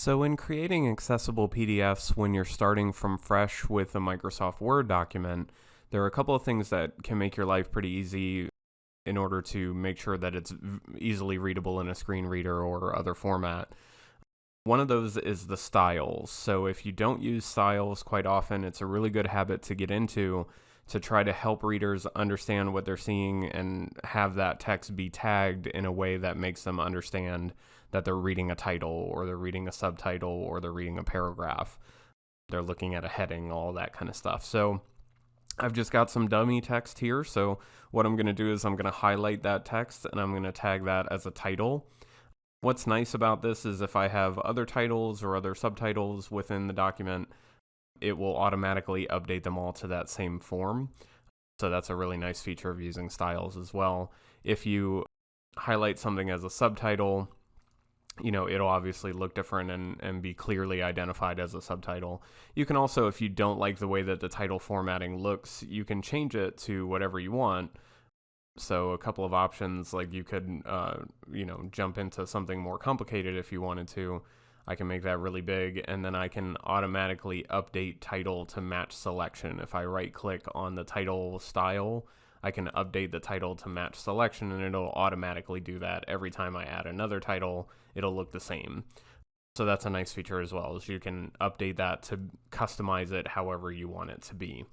So, in creating accessible PDFs when you're starting from fresh with a Microsoft Word document, there are a couple of things that can make your life pretty easy in order to make sure that it's easily readable in a screen reader or other format. One of those is the styles. So, if you don't use styles quite often, it's a really good habit to get into to try to help readers understand what they're seeing and have that text be tagged in a way that makes them understand that they're reading a title or they're reading a subtitle or they're reading a paragraph. They're looking at a heading, all that kind of stuff. So I've just got some dummy text here. So what I'm going to do is I'm going to highlight that text and I'm going to tag that as a title. What's nice about this is if I have other titles or other subtitles within the document, it will automatically update them all to that same form. So that's a really nice feature of using styles as well. If you highlight something as a subtitle, you know, it'll obviously look different and, and be clearly identified as a subtitle. You can also, if you don't like the way that the title formatting looks, you can change it to whatever you want. So a couple of options, like you could, uh, you know, jump into something more complicated if you wanted to. I can make that really big and then I can automatically update title to match selection. If I right click on the title style, I can update the title to match selection and it'll automatically do that. Every time I add another title, it'll look the same. So that's a nice feature as well, is you can update that to customize it however you want it to be.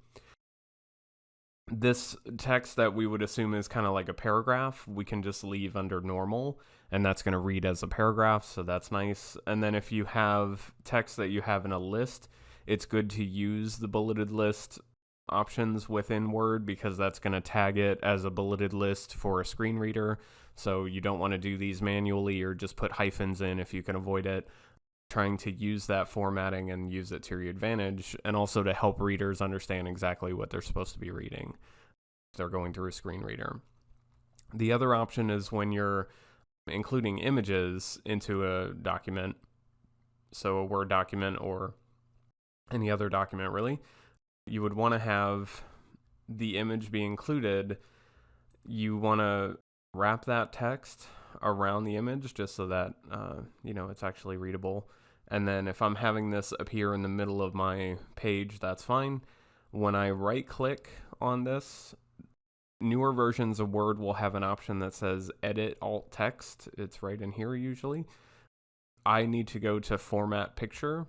This text that we would assume is kind of like a paragraph, we can just leave under normal and that's going to read as a paragraph, so that's nice. And then if you have text that you have in a list, it's good to use the bulleted list options within Word because that's going to tag it as a bulleted list for a screen reader. So you don't want to do these manually or just put hyphens in if you can avoid it. Trying to use that formatting and use it to your advantage, and also to help readers understand exactly what they're supposed to be reading if they're going through a screen reader. The other option is when you're including images into a document, so a Word document or any other document really, you would want to have the image be included. You want to wrap that text around the image just so that uh, you know it's actually readable. And then if I'm having this appear in the middle of my page, that's fine. When I right click on this, newer versions of Word will have an option that says edit alt text. It's right in here usually. I need to go to format picture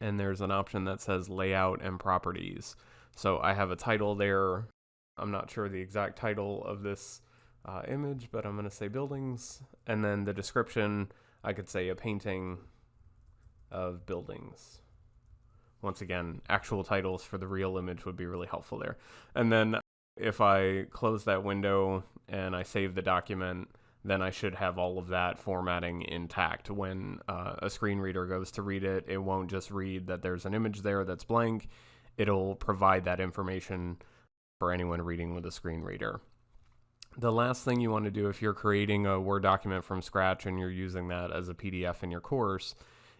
and there's an option that says layout and properties. So I have a title there. I'm not sure the exact title of this uh, image, but I'm going to say buildings. And then the description, I could say a painting of buildings. Once again, actual titles for the real image would be really helpful there. And then if I close that window and I save the document, then I should have all of that formatting intact. When uh, a screen reader goes to read it, it won't just read that there's an image there that's blank. It'll provide that information for anyone reading with a screen reader. The last thing you want to do if you're creating a Word document from scratch and you're using that as a PDF in your course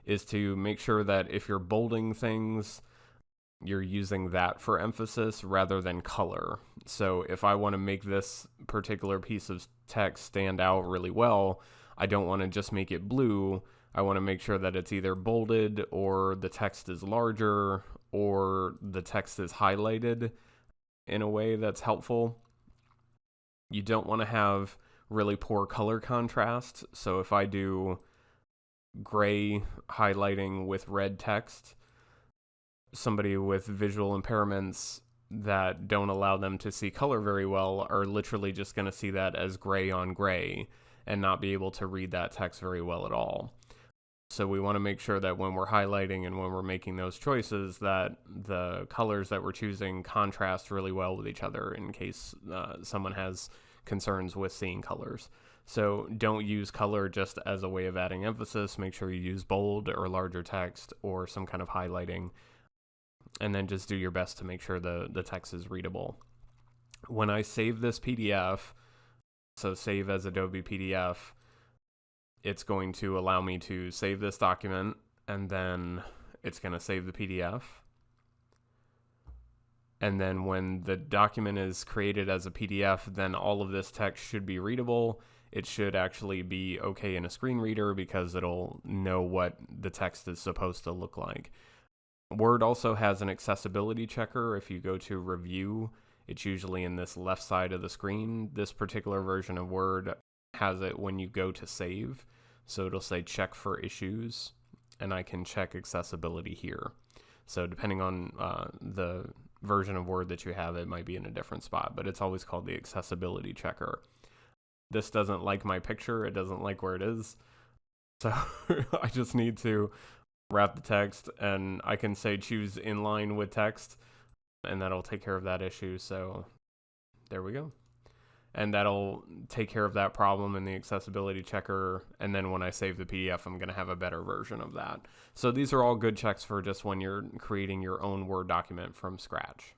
is to make sure that if you're bolding things, you're using that for emphasis rather than color. So if I want to make this particular piece of text stand out really well, I don't want to just make it blue. I want to make sure that it's either bolded or the text is larger or the text is highlighted in a way that's helpful. You don't want to have really poor color contrast. So if I do gray highlighting with red text, somebody with visual impairments that don't allow them to see color very well are literally just going to see that as gray on gray and not be able to read that text very well at all. So we want to make sure that when we're highlighting and when we're making those choices that the colors that we're choosing contrast really well with each other in case uh, someone has concerns with seeing colors. So don't use color just as a way of adding emphasis. Make sure you use bold or larger text or some kind of highlighting and then just do your best to make sure the, the text is readable. When I save this PDF, so save as Adobe PDF, it's going to allow me to save this document and then it's going to save the PDF. And then when the document is created as a PDF, then all of this text should be readable it should actually be okay in a screen reader because it'll know what the text is supposed to look like. Word also has an accessibility checker. If you go to review, it's usually in this left side of the screen. This particular version of Word has it when you go to save. So it'll say check for issues, and I can check accessibility here. So depending on uh, the version of Word that you have, it might be in a different spot, but it's always called the accessibility checker. This doesn't like my picture, it doesn't like where it is. So I just need to wrap the text and I can say choose inline with text and that'll take care of that issue. So there we go. And that'll take care of that problem in the accessibility checker. And then when I save the PDF, I'm going to have a better version of that. So these are all good checks for just when you're creating your own Word document from scratch.